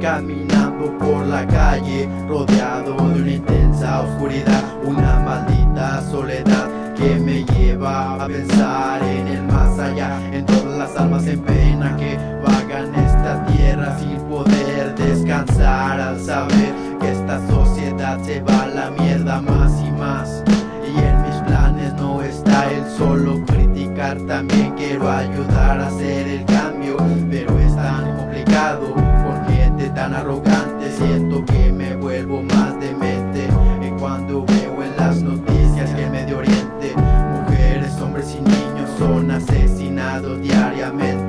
Caminando por la calle, rodeado de una intensa oscuridad, una maldita soledad que me lleva a pensar en el más allá, en todas las almas en pena que vagan esta tierra sin poder descansar al saber que esta sociedad se va a la mierda más y más. Y en mis planes no está el solo criticar, también quiero ayudar a hacer el cambio, pero siento que me vuelvo más demente. Y cuando veo en las noticias que en Medio Oriente mujeres, hombres y niños son asesinados diariamente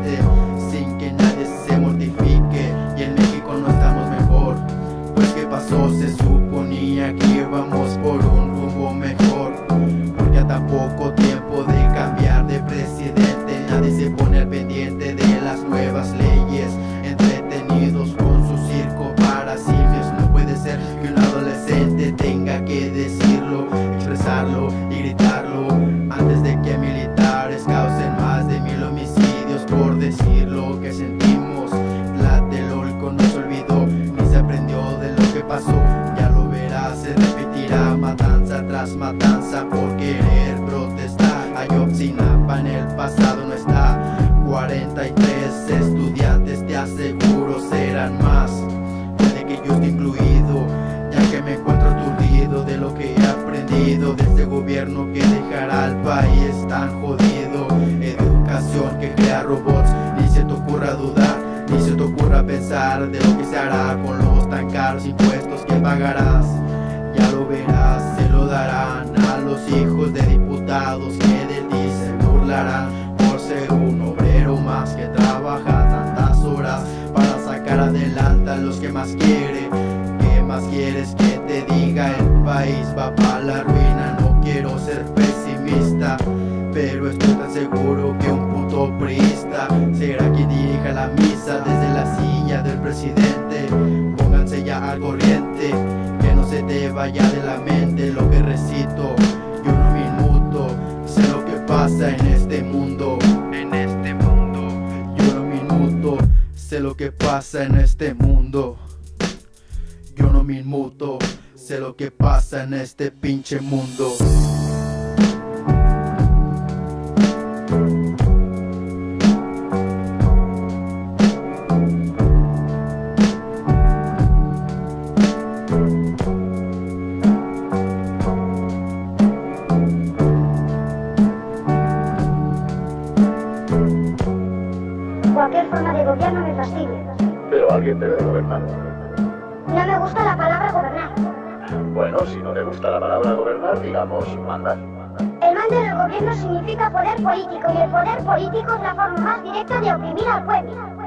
expresarlo y gritarlo antes de que militares causen más de mil homicidios por decir lo que sentimos. Tlatelolco no se olvidó ni se aprendió de lo que pasó. Ya lo verás se repetirá matanza tras matanza de lo que se hará Con los tan caros impuestos que pagarás Ya lo verás, se lo darán a los hijos de diputados Que de ti se burlarán por ser un obrero más que trabaja tantas horas para sacar adelante a los que más quiere. ¿Qué más quieres que te diga? El país va para la ruina, no quiero ser pesimista, pero estoy tan seguro que un puto priista será quien dirija la misa desde la del presidente. Pónganse ya al corriente, que no se te vaya de la mente lo que recito. Yo no minuto, sé lo que pasa en este mundo. En este mundo, yo no minuto, sé lo que pasa en este mundo. Yo no me inmuto, sé lo que pasa en este pinche mundo. Cualquier forma de gobierno me fastidia. Pero alguien debe gobernar. No me gusta la palabra gobernar. Bueno, si no le gusta la palabra gobernar, digamos mandar. El mando del gobierno significa poder político y el poder político es la forma más directa de oprimir al pueblo.